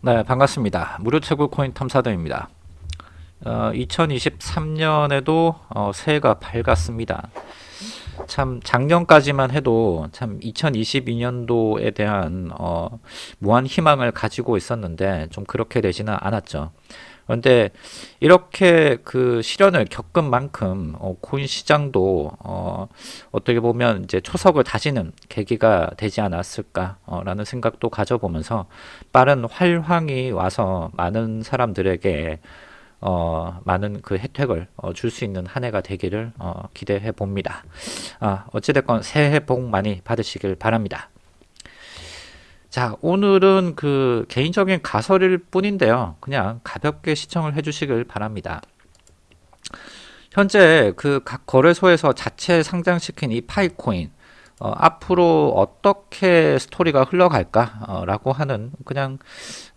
네, 반갑습니다. 무료 채굴 코인 탐사대입니다. 어, 2023년에도 어, 새해가 밝았습니다. 참 작년까지만 해도 참 2022년도에 대한 어, 무한 희망을 가지고 있었는데 좀 그렇게 되지는 않았죠. 그런데 이렇게 그 시련을 겪은 만큼 어, 코인 시장도 어, 어떻게 보면 이제 초석을 다지는 계기가 되지 않았을까라는 생각도 가져보면서 빠른 활황이 와서 많은 사람들에게 어, 많은 그 혜택을 어, 줄 수 있는 한 해가 되기를 어, 기대해 봅니다. 아, 어찌됐건 새해 복 많이 받으시길 바랍니다. 자, 오늘은 그 개인적인 가설일 뿐인데요. 그냥 가볍게 시청을 해 주시길 바랍니다. 현재 그 각 거래소에서 자체 상장시킨 이 파이코인, 어, 앞으로 어떻게 스토리가 흘러갈까? 어, 라고 하는 그냥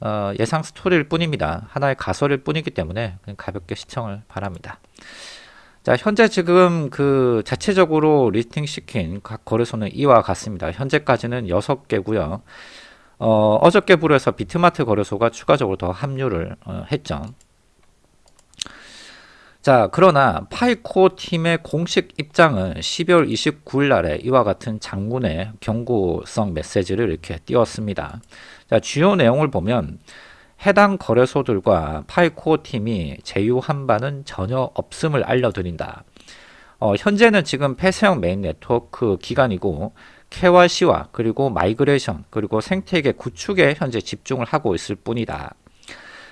어, 예상 스토리일 뿐입니다. 하나의 가설일 뿐이기 때문에 가볍게 시청을 바랍니다. 자, 현재 지금 그 자체적으로 listing 시킨 각 거래소는 이와 같습니다. 현재까지는 6개고요. 어, 어저께 불에서 비트마트 거래소가 추가적으로 더 합류를 어, 했죠. 자, 그러나 파이 코어 팀의 공식 입장은 12월 29일 날에 이와 같은 장문의 경고성 메시지를 이렇게 띄웠습니다. 자, 주요 내용을 보면 해당 거래소들과 파이 코어 팀이 제휴한 바는 전혀 없음을 알려드린다. 어, 현재는 지금 폐쇄형 메인 네트워크 기간이고 KYC와 그리고 migration 그리고 생태계 구축에 현재 집중을 하고 있을 뿐이다.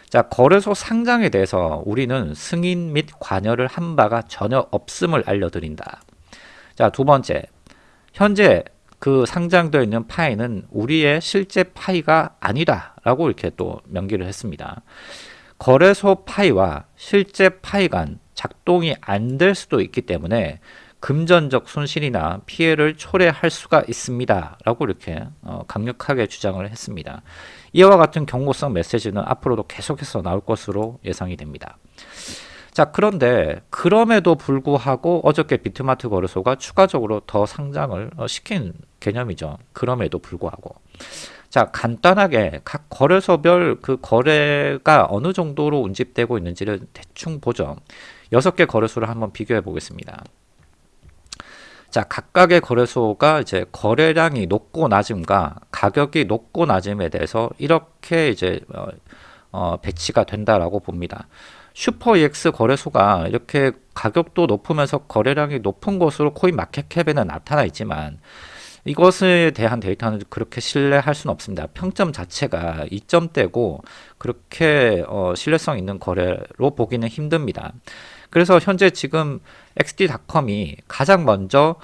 자, 거래소 상장에 대해서 우리는 승인 및 관여를 한 바가 전혀 없음을 알려드린다. 자, 두 번째. 현재 그 상장되어 있는 파이는 우리의 실제 파이가 아니다. 라고 이렇게 또 명기를 했습니다. 거래소 파이와 실제 파이 간 작동이 안 될 수도 있기 때문에 금전적 손실이나 피해를 초래할 수가 있습니다. 라고 이렇게 어, 강력하게 주장을 했습니다. 이와 같은 경고성 메시지는 앞으로도 계속해서 나올 것으로 예상이 됩니다. 자 그런데 그럼에도 불구하고 어저께 비트마트 거래소가 추가적으로 더 상장을 어, 시킨 개념이죠. 그럼에도 불구하고 자 간단하게 각 거래소별 그 거래가 어느 정도로 운집되고 있는지를 대충 보죠. 여섯 개 거래소를 한번 비교해 보겠습니다. 자, 각각의 거래소가 이제 거래량이 높고 낮음과 가격이 높고 낮음에 대해서 이렇게 이제 어, 어, 배치가 된다라고 봅니다. 슈퍼 EX 거래소가 이렇게 가격도 높으면서 거래량이 높은 것으로 코인 마켓캡에는 나타나 있지만 이것에 대한 데이터는 그렇게 신뢰할 수는 없습니다. 평점 자체가 2점대고 그렇게 어, 신뢰성 있는 거래로 보기는 힘듭니다. 그래서 현재 지금 XD.com이 가장 먼저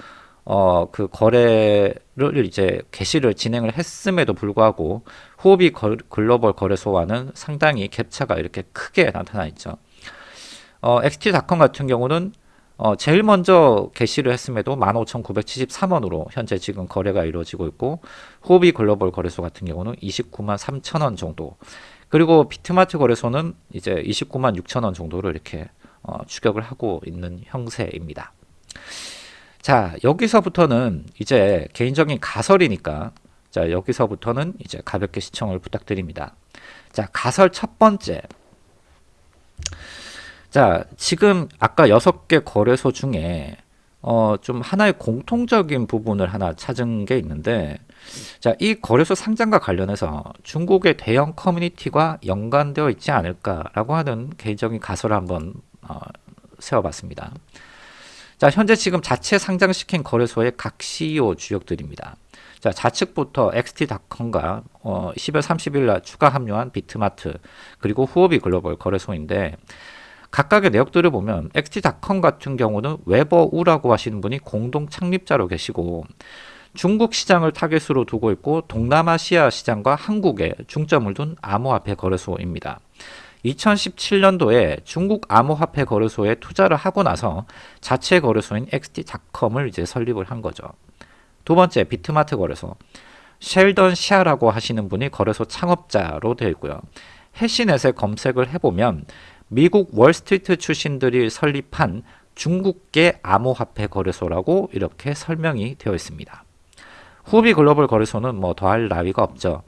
어, 그 거래를 이제 개시를 진행을 했음에도 불구하고 후오비 글로벌 거래소와는 상당히 갭차가 이렇게 크게 나타나 있죠. 어, XT.com 같은 경우는 어, 제일 먼저 개시를 했음에도 15,973원으로 현재 지금 거래가 이루어지고 있고 후오비 글로벌 거래소 같은 경우는 29만 3천원 정도 그리고 비트마트 거래소는 이제 29만 6천원 정도를 이렇게 어, 추격을 하고 있는 형세입니다. 자 여기서부터는 이제 개인적인 가설이니까 자 여기서부터는 이제 가볍게 시청을 부탁드립니다. 자 가설 첫 번째 자 지금 아까 여섯 개 거래소 중에 어, 좀 하나의 공통적인 부분을 하나 찾은 게 있는데 자, 이 거래소 상장과 관련해서 중국의 대형 커뮤니티가 연관되어 있지 않을까라고 하는 개인적인 가설을 한번 어, 세워봤습니다. 자, 현재 지금 자체 상장시킨 거래소의 각 CEO 주역들입니다. 자, 좌측부터 XT.com과 어, 10월 30일 날 추가 합류한 비트마트 그리고 후오비 글로벌 거래소인데 각각의 내역들을 보면 XT.com 같은 경우는 웨버우라고 하시는 분이 공동 창립자로 계시고 중국 시장을 타겟으로 두고 있고 동남아시아 시장과 한국에 중점을 둔 암호화폐 거래소입니다. 2017년도에 중국 암호화폐 거래소에 투자를 하고 나서 자체 거래소인 XT.com을 이제 설립을 한 거죠. 두 번째 비트마트 거래소 셸던 시아라고 하시는 분이 거래소 창업자로 되어 있고요. 해시넷에 검색을 해보면 미국 월스트리트 출신들이 설립한 중국계 암호화폐 거래소라고 이렇게 설명이 되어 있습니다. 후비 글로벌 거래소는 뭐 더할 나위가 없죠.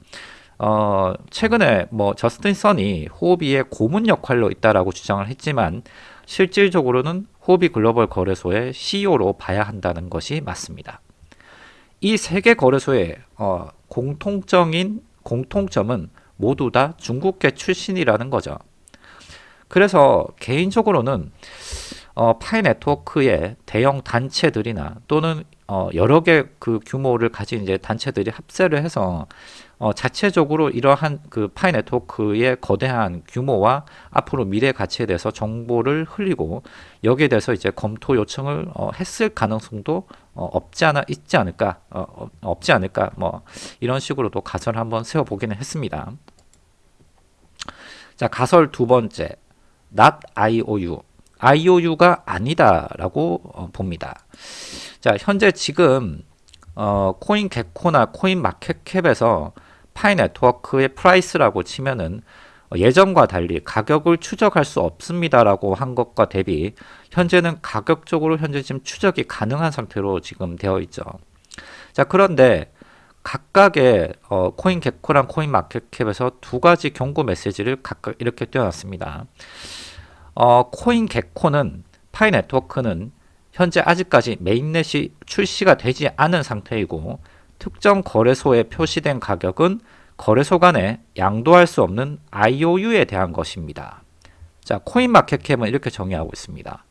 어, 최근에 뭐 저스틴 선이 호비의 고문 역할로 있다라고 주장을 했지만 실질적으로는 호비 글로벌 거래소의 CEO로 봐야 한다는 것이 맞습니다. 이 세 개 거래소의 어, 공통적인 공통점은 모두 다 중국계 출신이라는 거죠. 그래서 개인적으로는 어, 파이 네트워크의 대형 단체들이나 또는 어, 여러 개 그 규모를 가진 이제 단체들이 합세를 해서 어, 자체적으로 이러한 그 파이 네트워크의 거대한 규모와 앞으로 미래 가치에 대해서 정보를 흘리고 여기에 대해서 이제 검토 요청을 어, 했을 가능성도 어, 없지 않아 있지 않을까 어, 어, 없지 않을까 뭐 이런 식으로도 가설을 한번 세워보기는 했습니다. 자 가설 두 번째 not IOU IOU가 아니다 라고 어, 봅니다. 자 현재 지금 어, 코인게코나 코인 마켓캡에서 파이 네트워크의 price라고 치면은 예전과 달리 가격을 추적할 수 없습니다라고 한 것과 대비 현재는 가격적으로 현재 지금 추적이 가능한 상태로 지금 되어 있죠. 자 그런데 각각의 어, 코인 개코랑 코인 마켓캡에서 두 가지 경고 메시지를 각각 이렇게 띄워놨습니다. 어, 코인 개코는 파이 네트워크는 현재 아직까지 메인넷이 출시가 되지 않은 상태이고 특정 거래소에 표시된 가격은 거래소 간에 양도할 수 없는 IOU에 대한 것입니다. 자, 코인마켓캡은 이렇게 정의하고 있습니다.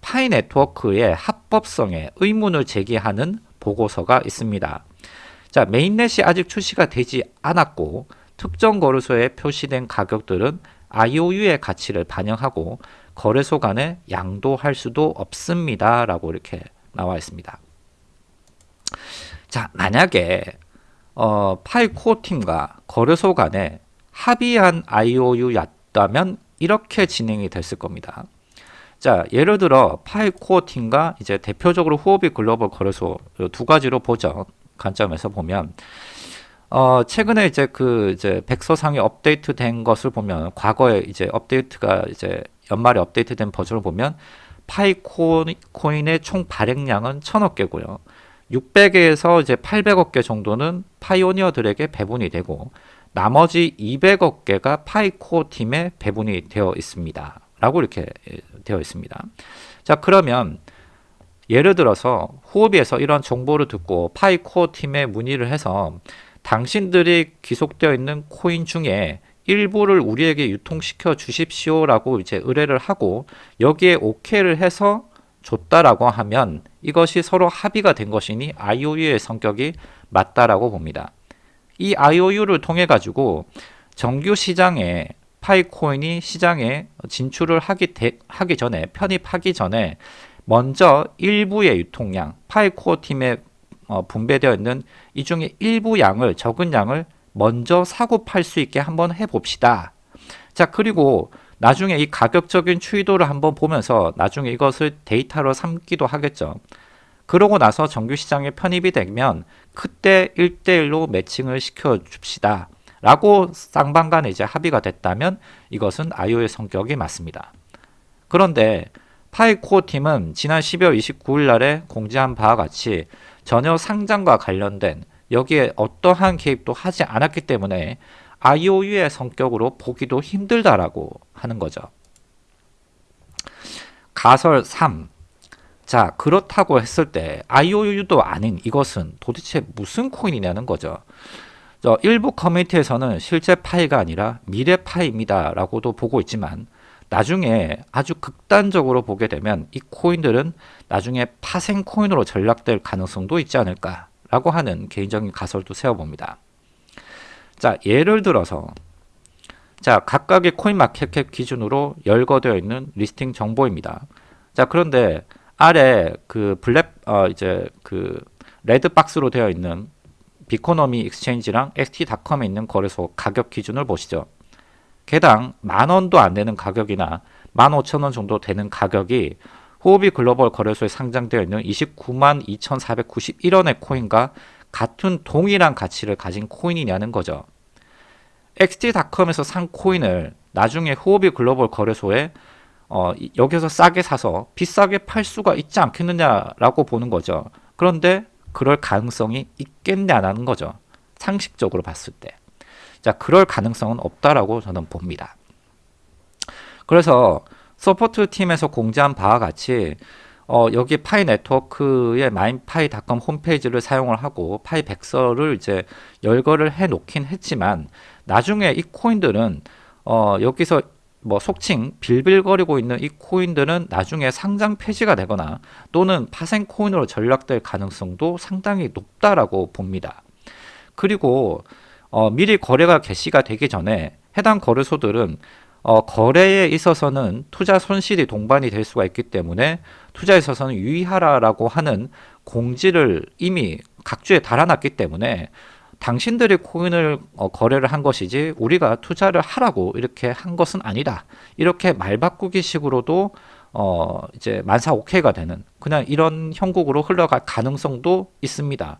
파이 네트워크의 합법성에 의문을 제기하는 보고서가 있습니다. 자, mainnet이 아직 출시가 되지 않았고 특정 거래소에 표시된 가격들은 IOU의 가치를 반영하고 거래소 간에 양도할 수도 없습니다. 라고 이렇게 나와 있습니다. 자, 만약에 어, 파이코어 팀과 거래소 간에 합의한 IOU였다면 이렇게 진행이 됐을 겁니다. 자, 예를 들어 파이코어 팀과 이제 대표적으로 후오비 글로벌 거래소 두 가지로 보죠. 관점에서 보면 어, 최근에 이제 그 이제 백서상이 업데이트된 것을 보면 과거에 이제 업데이트가 이제 연말에 업데이트된 버전을 보면 파이코인의 총 발행량은 천억 개고요. 600개에서 이제 800억 개 정도는 파이오니어들에게 배분이 되고 나머지 200억 개가 파이코어 팀에 배분이 되어 있습니다. 라고 이렇게 예, 되어 있습니다. 자, 그러면 예를 들어서 후오비에서 이런 정보를 듣고 파이코어 팀에 문의를 해서 당신들이 귀속되어 있는 코인 중에 일부를 우리에게 유통시켜 주십시오라고 이제 의뢰를 하고 여기에 오케이를 해서 줬다라고 하면 이것이 서로 합의가 된 것이니 IOU의 성격이 맞다라고 봅니다. 이 IOU를 통해 가지고 정규 시장에 파이코인이 시장에 진출을 하기, 대, 하기 전에 편입하기 전에 먼저 일부의 유통량 파이코어 팀에 어, 분배되어 있는 이 중에 일부 양을 적은 양을 먼저 사고 팔 수 있게 한번 해봅시다. 자 그리고 나중에 이 가격적인 추이도를 한번 보면서 나중에 이것을 데이터로 삼기도 하겠죠. 그러고 나서 정규 시장에 편입이 되면 그때 1대1로 매칭을 시켜 줍시다. 라고 쌍방 간에 이제 합의가 됐다면 이것은 아이오의 성격이 맞습니다. 그런데 파이코어 팀은 지난 12월 29일 날에 공지한 바와 같이 전혀 상장과 관련된 여기에 어떠한 개입도 하지 않았기 때문에 IOU의 성격으로 보기도 힘들다라고 하는 거죠. 가설 3. 자, 그렇다고 했을 때 IOU도 아닌 이것은 도대체 무슨 코인이냐는 거죠. 저 일부 커뮤니티에서는 실제 파이가 아니라 미래 파이입니다 라고도 보고 있지만 나중에 아주 극단적으로 보게 되면 이 코인들은 나중에 파생 코인으로 전락될 가능성도 있지 않을까 라고 하는 개인적인 가설도 세워봅니다. 자, 예를 들어서 자, 각각의 코인 market cap 기준으로 열거되어 있는 listing 정보입니다. 자, 그런데 아래 그 black 어 이제 그 red box로 되어 있는 Biconomy Exchange랑 XT.com에 있는 거래소 가격 기준을 보시죠. 개당 만 원도 안 되는 가격이나 만 오천 원 정도 되는 가격이 후오비 글로벌 거래소에 상장되어 있는 29만 2,491원의 코인과 같은 동일한 가치를 가진 코인이냐는 거죠. XT.com에서 산 코인을 나중에 후오비 글로벌 거래소에 어, 여기서 싸게 사서 비싸게 팔 수가 있지 않겠느냐라고 보는 거죠. 그런데 그럴 가능성이 있겠냐는 거죠. 상식적으로 봤을 때. 자, 그럴 가능성은 없다라고 저는 봅니다. 그래서 support 팀에서 공지한 바와 같이 어, 여기 파이 네트워크의 minepi.com 홈페이지를 사용을 하고 파이 백서를 이제 열거를 해 놓긴 했지만 나중에 이 코인들은 어, 여기서 뭐 속칭 빌빌거리고 있는 이 코인들은 나중에 상장 폐지가 되거나 또는 파생 코인으로 전락될 가능성도 상당히 높다라고 봅니다. 그리고 어, 미리 거래가 개시가 되기 전에 해당 거래소들은 어, 거래에 있어서는 투자 손실이 동반이 될 수가 있기 때문에 투자에 있어서는 유의하라라고 하는 공지를 이미 각주에 달아놨기 때문에 당신들이 코인을 어, 거래를 한 것이지 우리가 투자를 하라고 이렇게 한 것은 아니다. 이렇게 말 바꾸기 식으로도 어 이제 만사 오케이가 되는 그냥 이런 형국으로 흘러갈 가능성도 있습니다.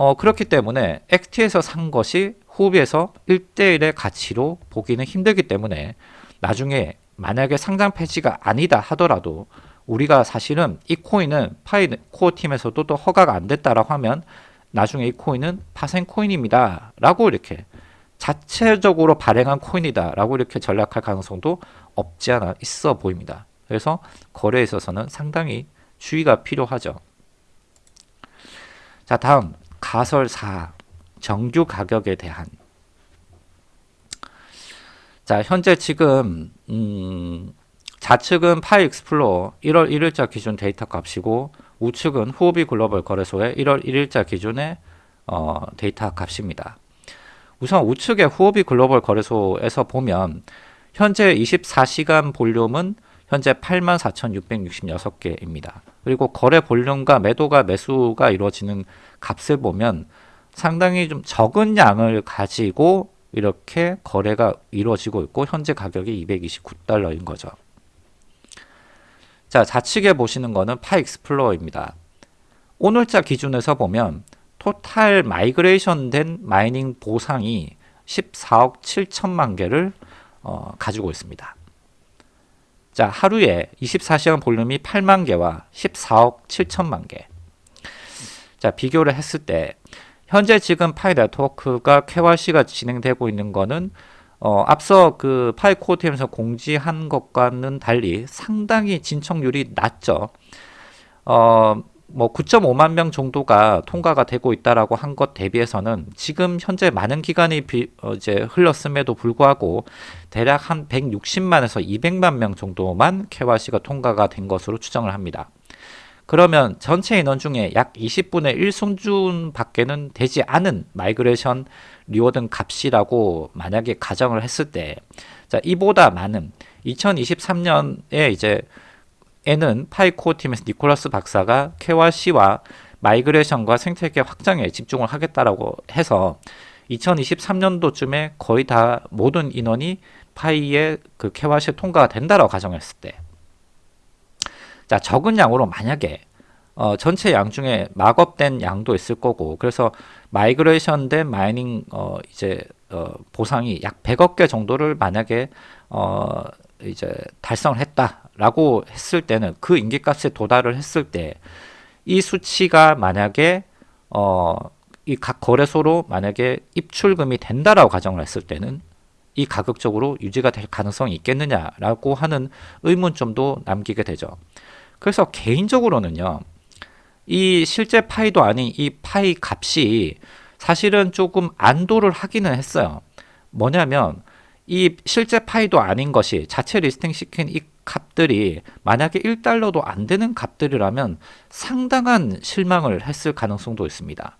어 그렇기 때문에 엑티에서 산 것이 후비에서 1대1의 가치로 보기는 힘들기 때문에 나중에 만약에 상장 폐지가 아니다 하더라도 우리가 사실은 이 코인은 파이 코어 팀에서도 또 허가가 안 됐다라고 하면 나중에 이 코인은 파생 코인입니다. 라고 이렇게 자체적으로 발행한 코인이다. 라고 이렇게 전략할 가능성도 없지 않아 있어 보입니다. 그래서 거래에 있어서는 상당히 주의가 필요하죠. 자, 다음 가설 4 정규 가격에 대한 자, 현재 지금 음, 좌측은 Pi Explorer 1월 1일자 기준 데이터 값이고 우측은 후오비 글로벌 거래소의 1월 1일자 기준의 어, 데이터 값입니다. 우선 우측의 후오비 글로벌 거래소에서 보면 현재 24시간 볼륨은 현재 84,666개입니다. 그리고 거래 볼륨과 매도가 매수가 이루어지는 값을 보면 상당히 좀 적은 양을 가지고 이렇게 거래가 이루어지고 있고 현재 가격이 229달러인 거죠. 자, 좌측에 보시는 거는 Pi Explorer입니다. 오늘자 기준에서 보면 total migration 된 mining 보상이 14억 7천만 개를 어, 가지고 있습니다. 자, 하루에 24시간 볼륨이 8만 개와 14억 7천만 개. 자, 비교를 했을 때 현재 지금 파이 네트워크가 KYC가 진행되고 있는 거는 어, 앞서 그 파이 코어팀에서 공지한 것과는 달리 상당히 진척률이 낮죠. 어, 뭐 9.5만 명 정도가 통과가 되고 있다라고 한 것 대비해서는 지금 현재 많은 기간이 비, 어, 이제 흘렀음에도 불구하고 대략 한 160만에서 200만 명 정도만 KYC가 통과가 된 것으로 추정을 합니다. 그러면 전체 인원 중에 약 20분의 1 수준 밖에는 되지 않은 migration reward 값이라고 만약에 가정을 했을 때, 자, 이보다 많은 2023년에 이제 에는 파이코어 팀에서 니콜라스 박사가 KYC와 migration과 생태계 확장에 집중을 하겠다라고 해서 2023년도쯤에 거의 다 모든 인원이 파이의 그 KYC 통과가 된다라고 가정했을 때. 자, 적은 양으로 만약에 어, 전체 양 중에 lock-up된 양도 있을 거고 그래서 migration 된 mining 어, 이제 어, 보상이 약 100억 개 정도를 만약에 어, 이제 달성을 했다라고 했을 때는 그 임계값에 도달을 했을 때 이 수치가 만약에 어, 이 각 거래소로 만약에 입출금이 된다라고 가정을 했을 때는 이 가격적으로 유지가 될 가능성이 있겠느냐라고 하는 의문점도 남기게 되죠. 그래서 개인적으로는요. 이 실제 파이도 아닌 이 파이 값이 사실은 조금 안도를 하기는 했어요. 뭐냐면 이 실제 파이도 아닌 것이 자체 listing 시킨 이 값들이 만약에 1달러도 안 되는 값들이라면 상당한 실망을 했을 가능성도 있습니다.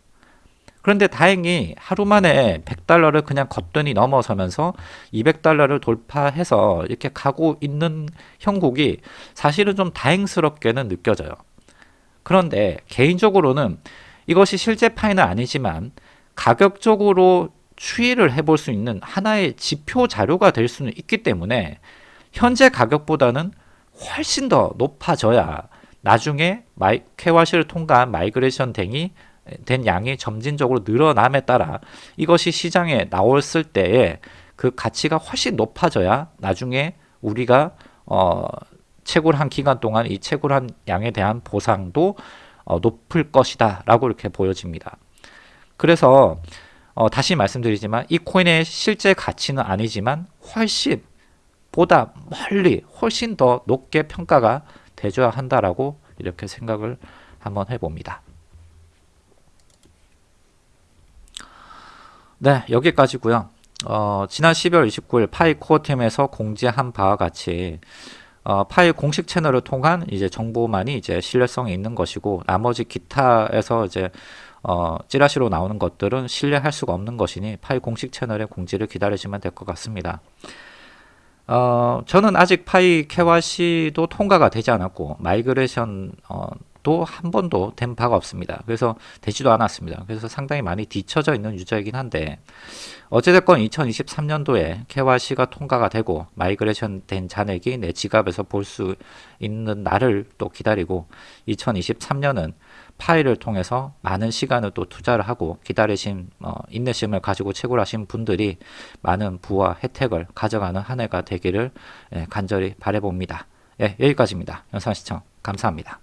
그런데 다행히 하루 만에 100달러를 그냥 거뜬히 넘어서면서 200달러를 돌파해서 이렇게 가고 있는 형국이 사실은 좀 다행스럽게는 느껴져요. 그런데 개인적으로는 이것이 실제 파이는 아니지만 가격적으로 추이를 해볼 수 있는 하나의 지표 자료가 될 수는 있기 때문에 현재 가격보다는 훨씬 더 높아져야 나중에 마이, KYC를 통과한 migration 댕이 된 양이 점진적으로 늘어남에 따라 이것이 시장에 나왔을 때에 그 가치가 훨씬 높아져야 나중에 우리가 어, 채굴한 기간 동안 이 채굴한 양에 대한 보상도 어, 높을 것이다 라고 이렇게 보여집니다. 그래서 어, 다시 말씀드리지만 이 코인의 실제 가치는 아니지만 훨씬 보다 멀리 훨씬 더 높게 평가가 되줘야 한다라고 이렇게 생각을 한번 해봅니다. 네, 여기까지고요. 어, 지난 12월 29일 파이 코어팀에서 공지한 바와 같이 어, 파이 공식 채널을 통한 이제 정보만이 이제 신뢰성이 있는 것이고 나머지 기타에서 이제 어, 찌라시로 나오는 것들은 신뢰할 수가 없는 것이니 파이 공식 채널의 공지를 기다리시면 될 것 같습니다. 어, 저는 아직 파이 KYC도 통과가 되지 않았고 migration 어, 도한 번도 된 바가 없습니다. 그래서 되지도 않았습니다. 그래서 상당히 많이 뒤쳐져 있는 유저이긴 한데 어찌됐건 2023년도에 KYC가 통과가 되고 migration 된 잔액이 내 지갑에서 볼 수 있는 날을 또 기다리고 2023년은 파이를 통해서 많은 시간을 또 투자를 하고 기다리신 어, 인내심을 가지고 채굴하신 분들이 많은 부와 혜택을 가져가는 한 해가 되기를 예, 간절히 바래봅니다. 예, 여기까지입니다. 영상 시청 감사합니다.